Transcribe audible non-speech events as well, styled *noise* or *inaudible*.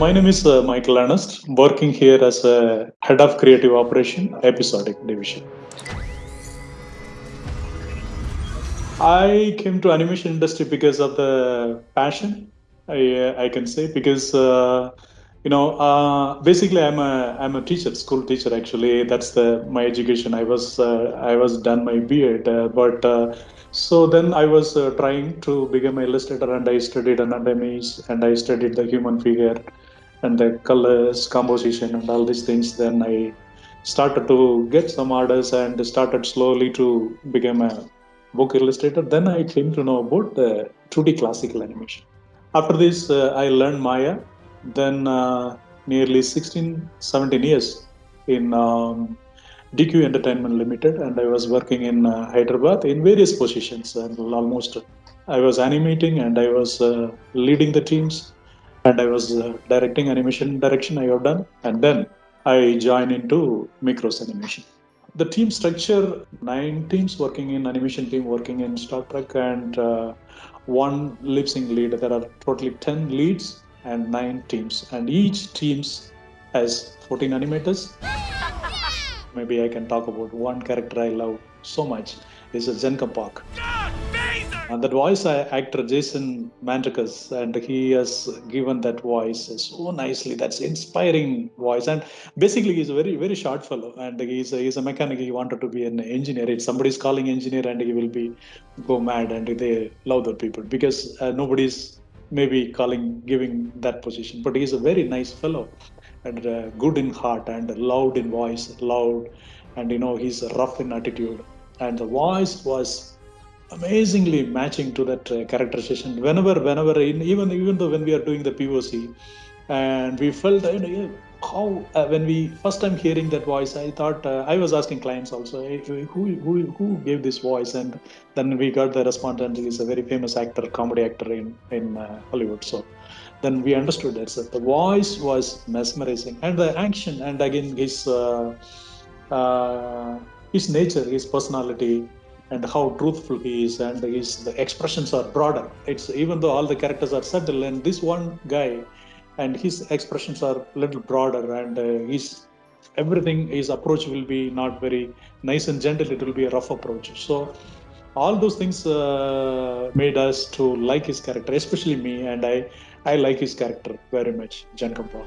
my name is uh, Michael Ernest, working here as a head of creative operation, episodic division. I came to animation industry because of the passion. I, uh, I can say because uh, you know uh, basically I'm a I'm a teacher, school teacher actually. That's the my education. I was uh, I was done my B.Ed, uh, but uh, so then I was trying to become a illustrator, and I studied anatomies, and I studied the human figure, and the colors, composition, and all these things. Then I started to get some orders and started slowly to become a book illustrator. Then I came to know about the 2D classical animation. After this, uh, I learned Maya. Then uh, nearly 16, 17 years in um, DQ Entertainment Limited, and I was working in uh, Hyderabad in various positions. And almost, I was animating and I was uh, leading the teams, and I was uh, directing animation direction. I have done, and then I joined into Mikros Animation the team structure nine teams working in animation team working in Star Trek and uh, one lip sync lead. There are totally 10 leads and nine teams, and each teams has 14 animators. *laughs* Maybe I can talk about one character I love so much. Is a Zenka Park. And that voice actor Jason Mantzoukas, and he has given that voice so nicely. That's inspiring voice, and basically he's a very very short fellow, and he's a, he's a mechanic. He wanted to be an engineer. If somebody's calling engineer, and he will be go mad, and they love the people because uh, nobody's maybe calling giving that position. But he's a very nice fellow, and uh, good in heart, and loud in voice, loud, and you know he's rough in attitude, and the voice was amazingly matching to that uh, characterization whenever whenever in, even even though when we are doing the poc and we felt you know, how uh, when we first time hearing that voice i thought uh, i was asking clients also hey, who, who who gave this voice? And then we got the response and he's a very famous actor comedy actor in in uh, hollywood. So then we understood that so the voice was mesmerizing. And the action and again his uh, uh, his nature his personality and how truthful he is and his the expressions are broader it's even though all the characters are subtle and this one guy and his expressions are a little broader and uh, his everything his approach will be not very nice and gentle it will be a rough approach so all those things uh, made us to like his character especially me and i i like his character very much Jankom Pog.